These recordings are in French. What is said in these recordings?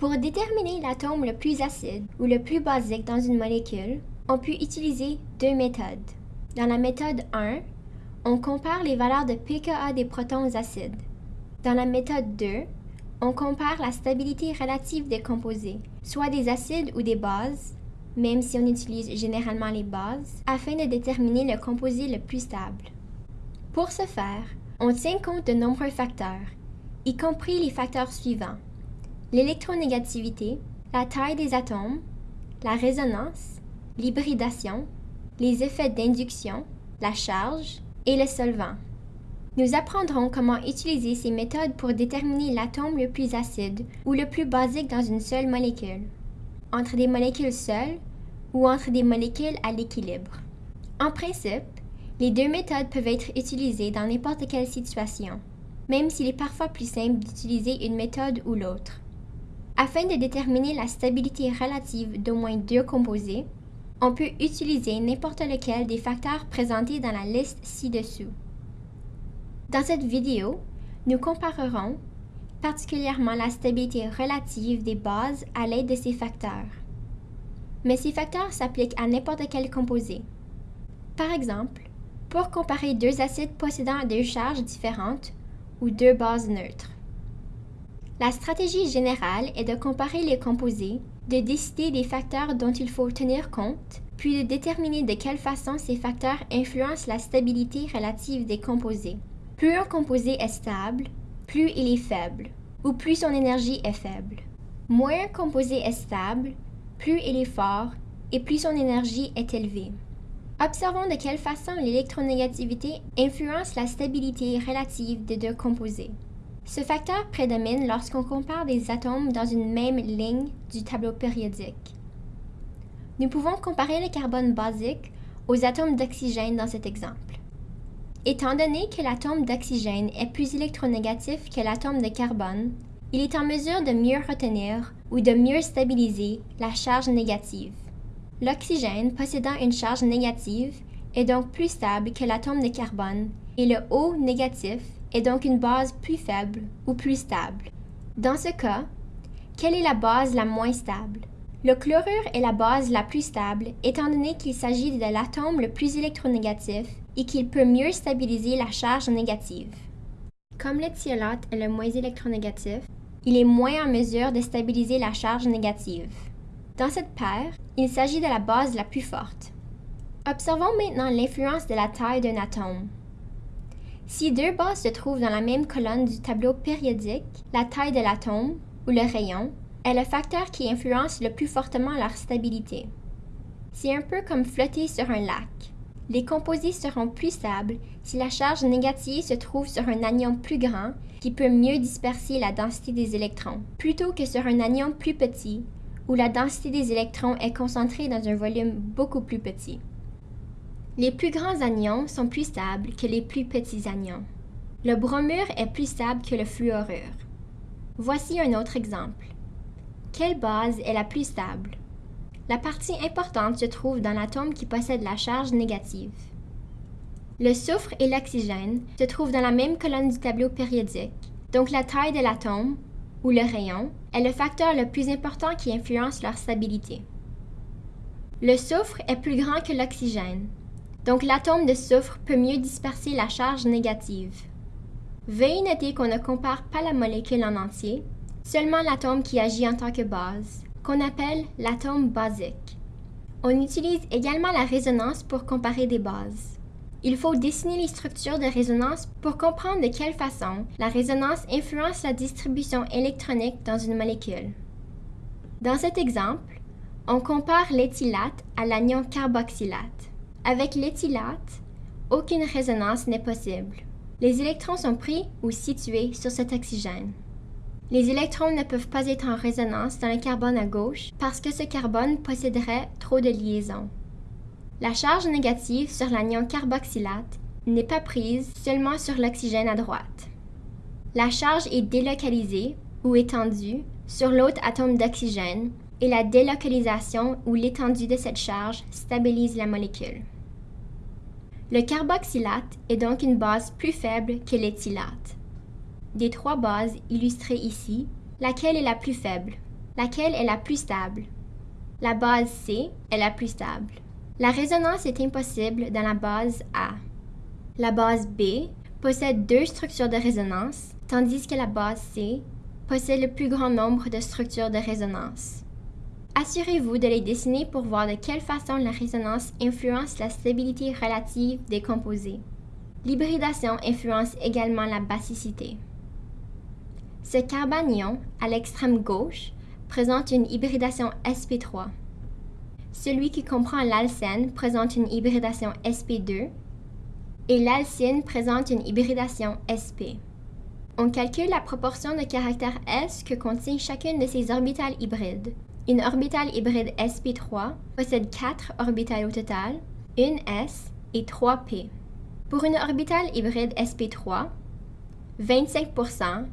Pour déterminer l'atome le plus acide ou le plus basique dans une molécule, on peut utiliser deux méthodes. Dans la méthode 1, on compare les valeurs de pKa des protons acides. Dans la méthode 2, on compare la stabilité relative des composés, soit des acides ou des bases, même si on utilise généralement les bases, afin de déterminer le composé le plus stable. Pour ce faire, on tient compte de nombreux facteurs, y compris les facteurs suivants l'électronégativité, la taille des atomes, la résonance, l'hybridation, les effets d'induction, la charge et le solvant. Nous apprendrons comment utiliser ces méthodes pour déterminer l'atome le plus acide ou le plus basique dans une seule molécule, entre des molécules seules ou entre des molécules à l'équilibre. En principe, les deux méthodes peuvent être utilisées dans n'importe quelle situation, même s'il est parfois plus simple d'utiliser une méthode ou l'autre. Afin de déterminer la stabilité relative d'au moins deux composés, on peut utiliser n'importe lequel des facteurs présentés dans la liste ci-dessous. Dans cette vidéo, nous comparerons particulièrement la stabilité relative des bases à l'aide de ces facteurs. Mais ces facteurs s'appliquent à n'importe quel composé. Par exemple, pour comparer deux acides possédant deux charges différentes ou deux bases neutres. La stratégie générale est de comparer les composés, de décider des facteurs dont il faut tenir compte, puis de déterminer de quelle façon ces facteurs influencent la stabilité relative des composés. Plus un composé est stable, plus il est faible, ou plus son énergie est faible. Moins un composé est stable, plus il est fort et plus son énergie est élevée. Observons de quelle façon l'électronégativité influence la stabilité relative des deux composés. Ce facteur prédomine lorsqu'on compare des atomes dans une même ligne du tableau périodique. Nous pouvons comparer le carbone basique aux atomes d'oxygène dans cet exemple. Étant donné que l'atome d'oxygène est plus électronégatif que l'atome de carbone, il est en mesure de mieux retenir ou de mieux stabiliser la charge négative. L'oxygène possédant une charge négative est donc plus stable que l'atome de carbone et le O négatif est donc une base plus faible ou plus stable. Dans ce cas, quelle est la base la moins stable? Le chlorure est la base la plus stable étant donné qu'il s'agit de l'atome le plus électronégatif et qu'il peut mieux stabiliser la charge négative. Comme le thiolate est le moins électronégatif, il est moins en mesure de stabiliser la charge négative. Dans cette paire, il s'agit de la base la plus forte. Observons maintenant l'influence de la taille d'un atome. Si deux bases se trouvent dans la même colonne du tableau périodique, la taille de l'atome, ou le rayon, est le facteur qui influence le plus fortement leur stabilité. C'est un peu comme flotter sur un lac. Les composés seront plus stables si la charge négative se trouve sur un anion plus grand qui peut mieux disperser la densité des électrons, plutôt que sur un anion plus petit où la densité des électrons est concentrée dans un volume beaucoup plus petit. Les plus grands anions sont plus stables que les plus petits anions. Le bromure est plus stable que le fluorure. Voici un autre exemple. Quelle base est la plus stable? La partie importante se trouve dans l'atome qui possède la charge négative. Le soufre et l'oxygène se trouvent dans la même colonne du tableau périodique, donc la taille de l'atome, ou le rayon, est le facteur le plus important qui influence leur stabilité. Le soufre est plus grand que l'oxygène, donc l'atome de soufre peut mieux disperser la charge négative. Veuillez noter qu'on ne compare pas la molécule en entier, seulement l'atome qui agit en tant que base, qu'on appelle l'atome basique. On utilise également la résonance pour comparer des bases. Il faut dessiner les structures de résonance pour comprendre de quelle façon la résonance influence la distribution électronique dans une molécule. Dans cet exemple, on compare l'éthylate à l'anion carboxylate. Avec l'éthylate, aucune résonance n'est possible. Les électrons sont pris ou situés sur cet oxygène. Les électrons ne peuvent pas être en résonance dans le carbone à gauche parce que ce carbone posséderait trop de liaisons. La charge négative sur l'anion carboxylate n'est pas prise seulement sur l'oxygène à droite. La charge est délocalisée ou étendue sur l'autre atome d'oxygène et la délocalisation ou l'étendue de cette charge stabilise la molécule. Le carboxylate est donc une base plus faible que l'éthylate. Des trois bases illustrées ici, laquelle est la plus faible? laquelle est la plus stable? La base C est la plus stable. La résonance est impossible dans la base A. La base B possède deux structures de résonance, tandis que la base C possède le plus grand nombre de structures de résonance. Assurez-vous de les dessiner pour voir de quelle façon la résonance influence la stabilité relative des composés. L'hybridation influence également la basicité. Ce carbanion, à l'extrême gauche, présente une hybridation sp3. Celui qui comprend l'alcène présente une hybridation sp2 et l'alcyne présente une hybridation sp. On calcule la proportion de caractères S que contient chacune de ces orbitales hybrides. Une orbitale hybride sp3 possède 4 orbitales au total, une s et 3 p. Pour une orbitale hybride sp3, 25%,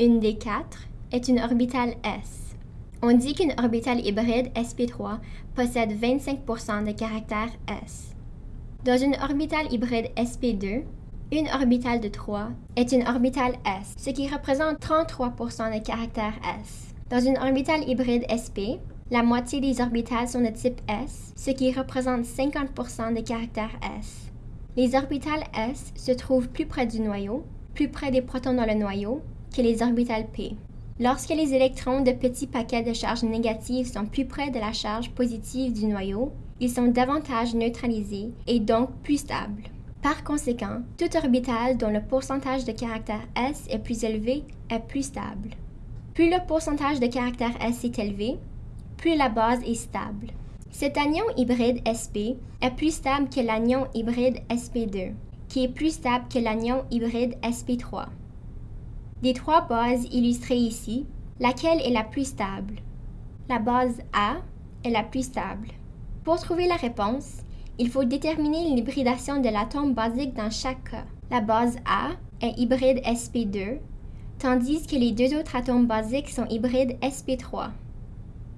une des quatre, est une orbitale s. On dit qu'une orbitale hybride sp3 possède 25% de caractères s. Dans une orbitale hybride sp2, une orbitale de 3 est une orbitale s, ce qui représente 33% de caractères s. Dans une orbitale hybride sp, la moitié des orbitales sont de type s, ce qui représente 50% des caractères s. Les orbitales s se trouvent plus près du noyau, plus près des protons dans le noyau, que les orbitales p. Lorsque les électrons de petits paquets de charge négative sont plus près de la charge positive du noyau, ils sont davantage neutralisés et donc plus stables. Par conséquent, toute orbitale dont le pourcentage de caractère S est plus élevé est plus stable. Plus le pourcentage de caractère S est élevé, plus la base est stable. Cet anion hybride sp est plus stable que l'anion hybride sp2, qui est plus stable que l'anion hybride sp3. Des trois bases illustrées ici, laquelle est la plus stable? La base A est la plus stable. Pour trouver la réponse, il faut déterminer l'hybridation de l'atome basique dans chaque cas. La base A est hybride sp2 tandis que les deux autres atomes basiques sont hybrides sp3.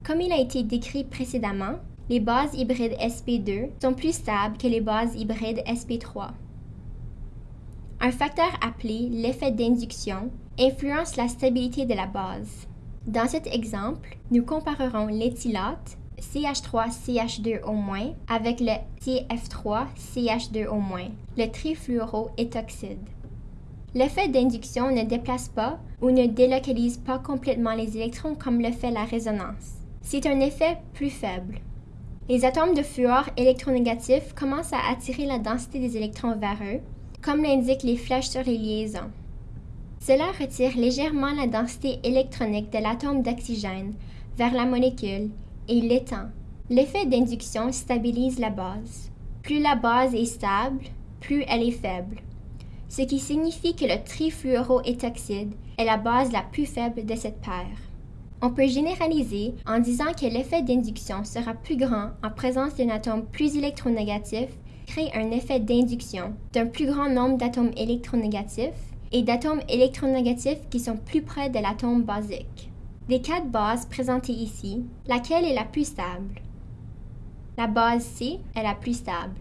Comme il a été décrit précédemment, les bases hybrides sp2 sont plus stables que les bases hybrides sp3. Un facteur appelé l'effet d'induction influence la stabilité de la base. Dans cet exemple, nous comparerons l'éthylate CH3CH2O- avec le CF3CH2O-, le trifluoroétoxyde. L'effet d'induction ne déplace pas ou ne délocalise pas complètement les électrons comme le fait la résonance. C'est un effet plus faible. Les atomes de fluor électronégatifs commencent à attirer la densité des électrons vers eux, comme l'indiquent les flèches sur les liaisons. Cela retire légèrement la densité électronique de l'atome d'oxygène vers la molécule et l'étend. L'effet d'induction stabilise la base. Plus la base est stable, plus elle est faible ce qui signifie que le trifluoroétoxyde est la base la plus faible de cette paire. On peut généraliser en disant que l'effet d'induction sera plus grand en présence d'un atome plus électronégatif, crée un effet d'induction d'un plus grand nombre d'atomes électronégatifs et d'atomes électronégatifs qui sont plus près de l'atome basique. Des quatre bases présentées ici, laquelle est la plus stable? La base C est la plus stable.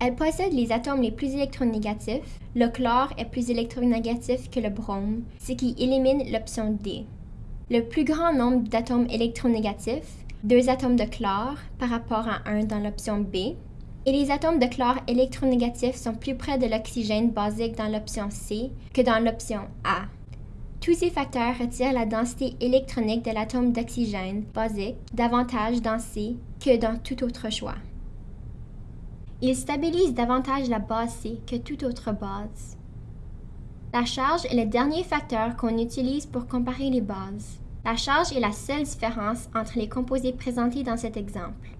Elle possède les atomes les plus électronégatifs. Le chlore est plus électronégatif que le brome, ce qui élimine l'option D. Le plus grand nombre d'atomes électronégatifs, deux atomes de chlore par rapport à un dans l'option B, et les atomes de chlore électronégatifs sont plus près de l'oxygène basique dans l'option C que dans l'option A. Tous ces facteurs retirent la densité électronique de l'atome d'oxygène basique davantage dans C que dans tout autre choix. Il stabilise davantage la base C que toute autre base. La charge est le dernier facteur qu'on utilise pour comparer les bases. La charge est la seule différence entre les composés présentés dans cet exemple.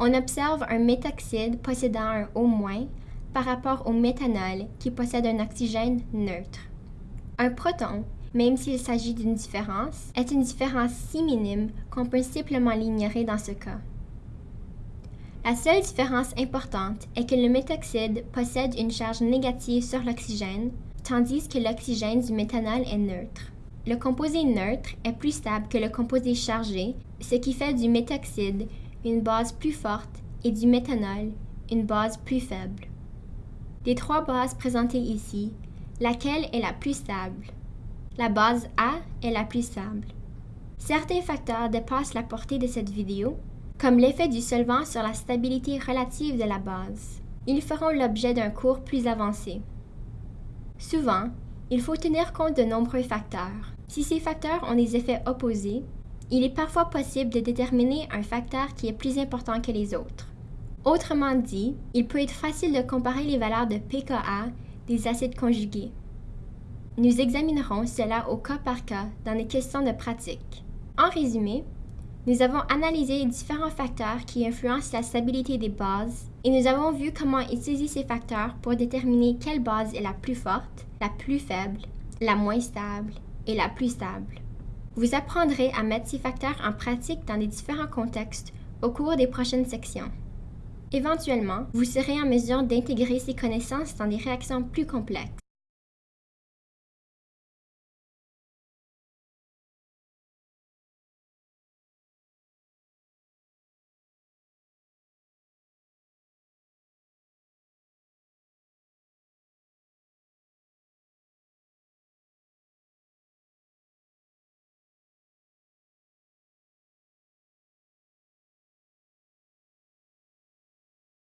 On observe un méthoxyde possédant un O- par rapport au méthanol qui possède un oxygène neutre. Un proton, même s'il s'agit d'une différence, est une différence si minime qu'on peut simplement l'ignorer dans ce cas. La seule différence importante est que le méthoxyde possède une charge négative sur l'oxygène, tandis que l'oxygène du méthanol est neutre. Le composé neutre est plus stable que le composé chargé, ce qui fait du méthoxyde une base plus forte et du méthanol une base plus faible. Des trois bases présentées ici, laquelle est la plus stable? La base A est la plus stable. Certains facteurs dépassent la portée de cette vidéo, comme l'effet du solvant sur la stabilité relative de la base. Ils feront l'objet d'un cours plus avancé. Souvent, il faut tenir compte de nombreux facteurs. Si ces facteurs ont des effets opposés, il est parfois possible de déterminer un facteur qui est plus important que les autres. Autrement dit, il peut être facile de comparer les valeurs de pKa des acides conjugués. Nous examinerons cela au cas par cas dans les questions de pratique. En résumé, nous avons analysé les différents facteurs qui influencent la stabilité des bases et nous avons vu comment utiliser ces facteurs pour déterminer quelle base est la plus forte, la plus faible, la moins stable et la plus stable. Vous apprendrez à mettre ces facteurs en pratique dans les différents contextes au cours des prochaines sections. Éventuellement, vous serez en mesure d'intégrer ces connaissances dans des réactions plus complexes.